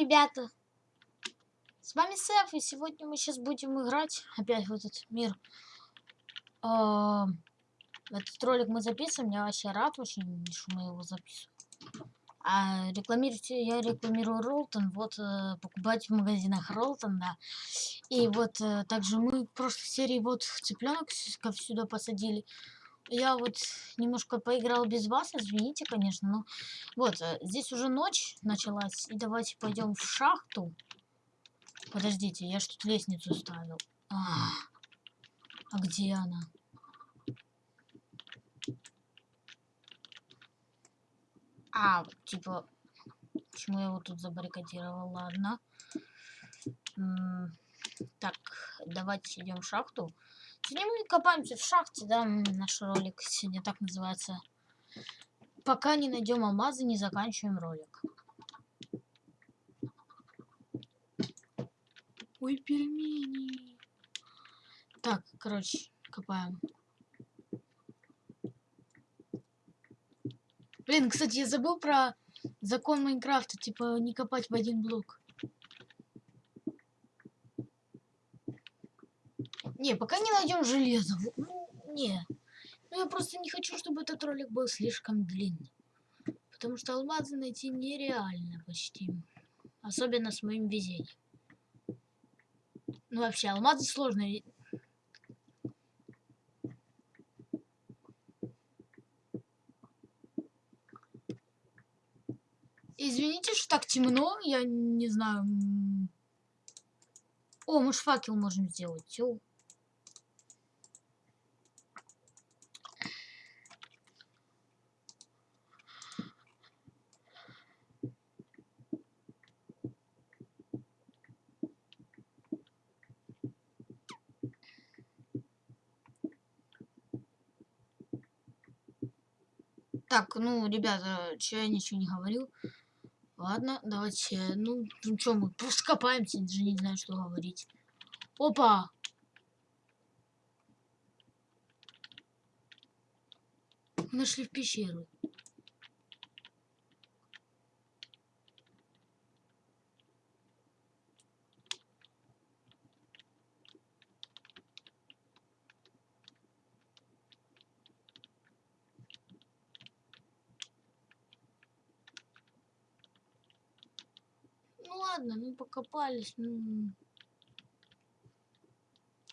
ребята! С вами Сэф, и сегодня мы сейчас будем играть опять в этот мир. А, этот ролик мы записываем, я вообще рад очень, что мы его записываем. А рекламируйте, я рекламирую Ролтон, вот э, покупать в магазинах Ролтон, да. И вот э, также мы в прошлой серии вот цыпленок сюда посадили я вот немножко поиграл без вас, извините, конечно, но вот, э, здесь уже ночь началась, и давайте пойдем в шахту. Подождите, я что-то лестницу ставил. А, а где она? А, типа, почему я его тут забаррикадировал? Ладно. М так, давайте идем в шахту. Сегодня мы копаемся в шахте, да, наш ролик сегодня так называется. Пока не найдем алмазы, не заканчиваем ролик. Ой, пельмени. Так, короче, копаем. Блин, кстати, я забыл про закон Майнкрафта, типа не копать в один блок. Не, пока не найдем железо. Ну, не. Ну, я просто не хочу, чтобы этот ролик был слишком длинный. Потому что алмазы найти нереально почти. Особенно с моим везением. Ну, вообще, алмазы сложно. Извините, что так темно, я не знаю. О, мы ж факел можем сделать. Тё. Так, ну, ребята, че я ничего не говорил. Ладно, давайте, ну, ну что, мы просто копаемся, даже не знаю, что говорить. Опа! Нашли в пещеру. Ладно, ну покопались, ну...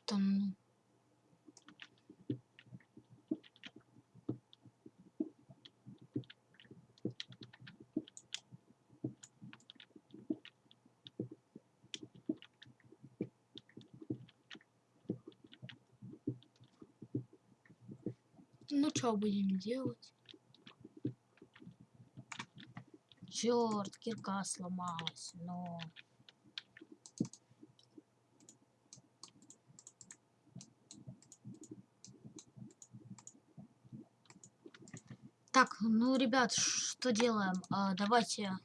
Там... Ну, что будем делать? Черт, кирка сломалась, но... Так, ну, ребят, что делаем? А, давайте...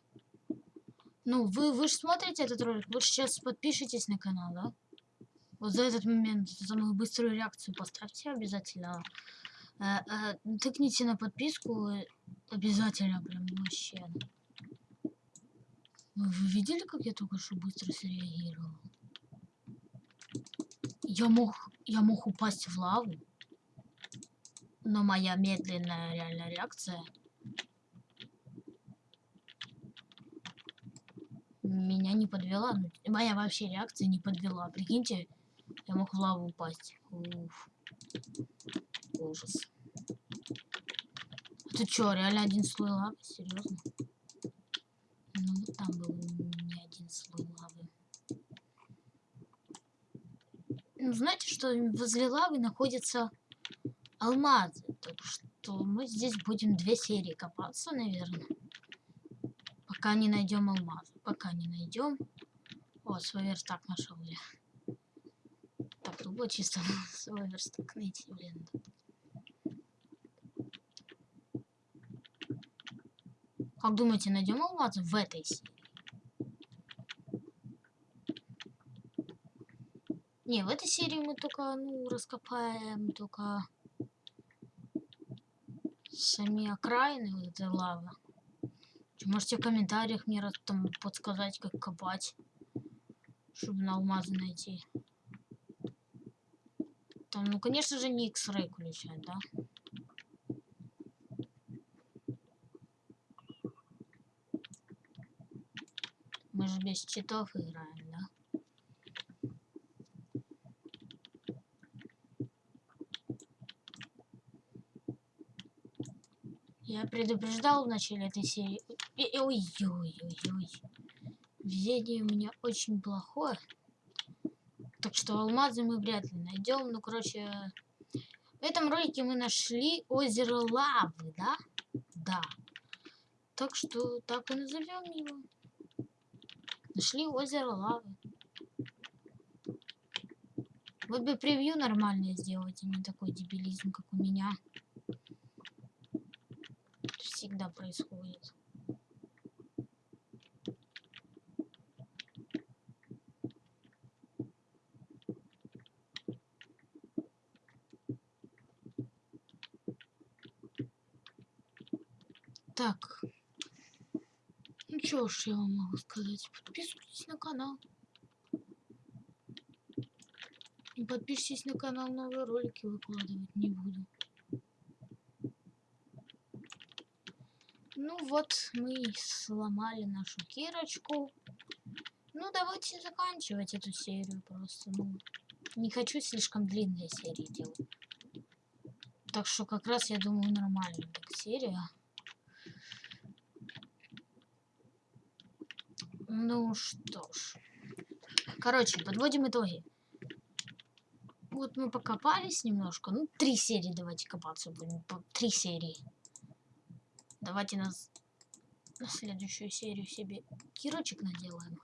Ну, вы, вы же смотрите этот ролик, вы сейчас подпишитесь на канал, да? Вот за этот момент, за мою быструю реакцию поставьте обязательно. Э, э, тыкните на подписку обязательно, прям вообще. Вы видели, как я только что быстро среагировал? Я мог, я мог упасть в лаву, но моя медленная реальная реакция меня не подвела. Моя вообще реакция не подвела. Прикиньте, я мог в лаву упасть. Уф. Ужас. Ты чё, реально один слой лавы? Серьезно? Там был не один слой лавы. Ну, знаете, что возле лавы находятся алмазы. Так что мы здесь будем две серии копаться, наверное. Пока не найдем алмазы. Пока не найдем. О, свой верстак нашел я. Так, было чисто свой верстак найти, блин. Как думаете, найдем алмазы в этой серии? Не, в этой серии мы только, ну, раскопаем только сами окраины вот этой лавы. Можете в комментариях мне там подсказать, как копать, чтобы на алмазы найти. Там, ну, конечно же, не X-Ray включать, да? Мы же без читов играем, да? Я предупреждал в начале этой серии. Ой-ой-ой-ой. Везение у меня очень плохое. Так что алмазы мы вряд ли найдем. Ну, короче, в этом ролике мы нашли озеро лавы, да? Да. Так что так и назовем его. Нашли озеро лавы. Вот бы превью нормальное сделать, а не такой дебилизм, как у меня всегда происходит. Так. Ну что ж я вам могу сказать. Подписывайтесь на канал. И подпишитесь на канал, новые ролики выкладывать не буду. Ну вот, мы сломали нашу кирочку. Ну, давайте заканчивать эту серию просто. Ну, не хочу слишком длинные серии делать. Так что как раз, я думаю, нормальная серия. Ну что ж. Короче, подводим итоги. Вот мы покопались немножко. Ну, три серии давайте копаться будем. Три серии. Давайте нас на следующую серию себе кирочек наделаем.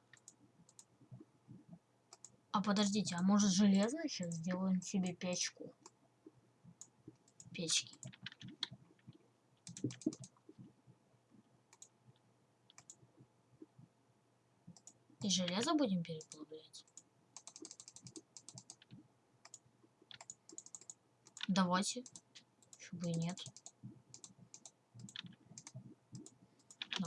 А подождите, а может железно сейчас сделаем себе печку? Печки. И железо будем переплавлять? Давайте. Чтобы и нет.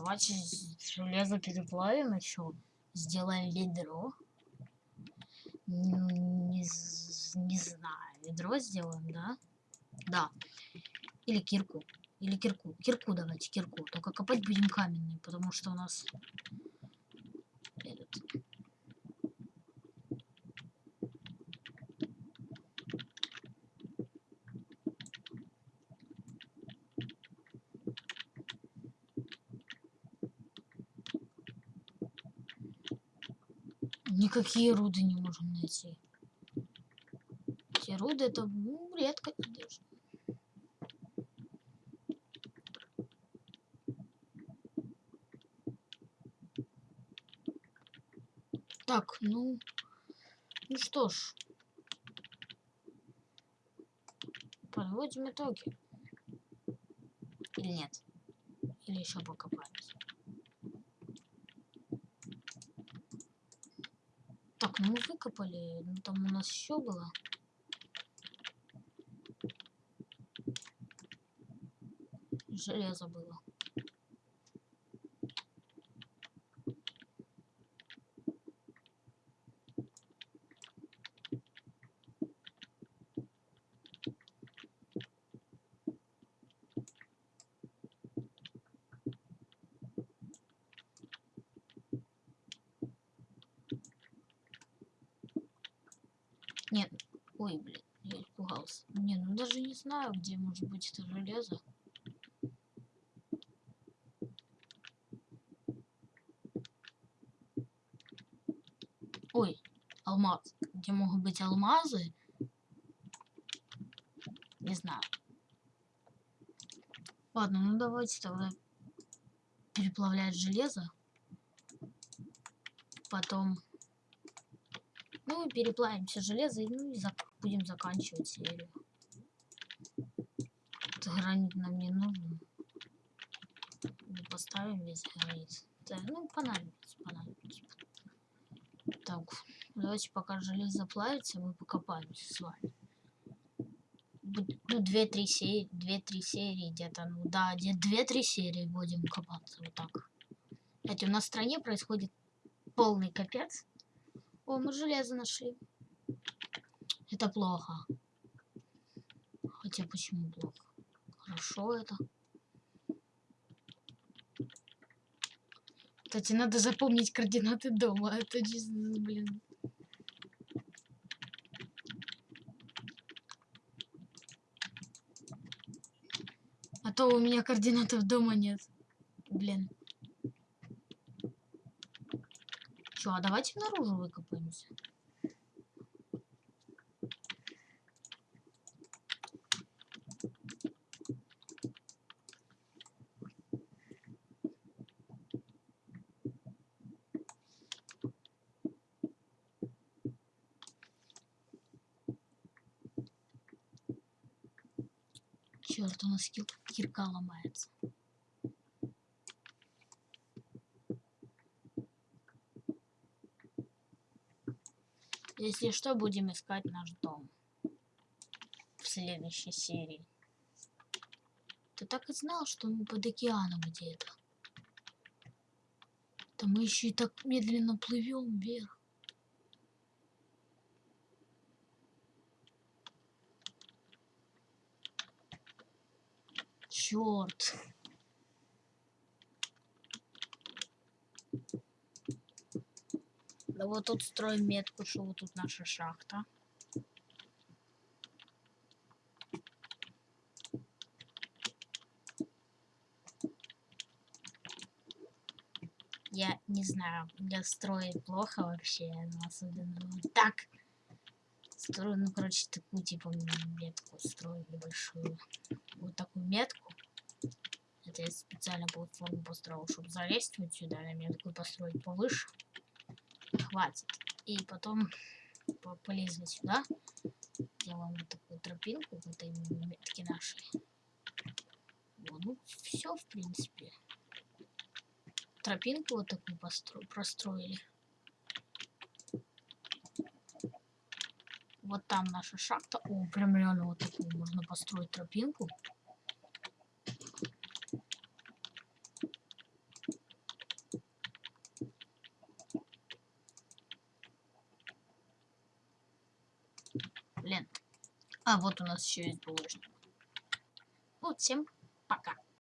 Давайте железо переплавим еще. Сделаем ведро. Не, не знаю. Ведро сделаем, да? Да. Или кирку. Или кирку. Кирку давайте, кирку. Только копать будем каменный, потому что у нас этот, Никакие руды не можем найти. Эти руды это ну, редко даже. Так, ну... Ну что ж. Подводим итоги. Или нет? Или еще покопаемся? Так, ну мы выкопали. Ну там у нас еще было. Железо было. Нет. Ой, блин, я испугался. Не, ну даже не знаю, где может быть это железо. Ой, алмаз. Где могут быть алмазы? Не знаю. Ладно, ну давайте тогда переплавлять железо. Потом ну, переплавим все железо, ну и зак будем заканчивать серию. Гранит нам не нужен. Мы поставим весь гранит. Да, ну, понадобится, понадобится. Так, давайте пока железо плавится, мы покопаемся с вами. Ну, две-три серии, две-три серии где-то, ну да, где две-три серии будем копаться, вот так. Это у нас в стране происходит полный капец. О, мы железо нашли. Это плохо. Хотя почему плохо? Хорошо это. Кстати, надо запомнить координаты дома. Это чисто, блин. А то у меня координатов дома нет. Блин. Чё, а давайте наружу выкопаемся. Черт, у нас кир кирка ломается. Если что, будем искать наш дом в следующей серии. Ты так и знал, что мы под океаном где-то. Да мы еще и так медленно плывем вверх. Черт. Да вот тут строим метку, что вот тут наша шахта. Я не знаю, для строя плохо вообще, но особенно вот так. Строю, ну, короче, такую, типа, метку строю небольшую. Вот такую метку. Это я специально платформу построил, чтобы залезть вот сюда, на метку построить повыше. Хватит. И потом полезли сюда. Делаем вот такую тропинку в этой метке нашей. Вот, ну, все, в принципе. Тропинку вот такую постро простроили. Вот там наша шахта. О, прям реально вот такую можно построить тропинку. Блин. А, вот у нас еще есть булыжник. Вот, всем пока.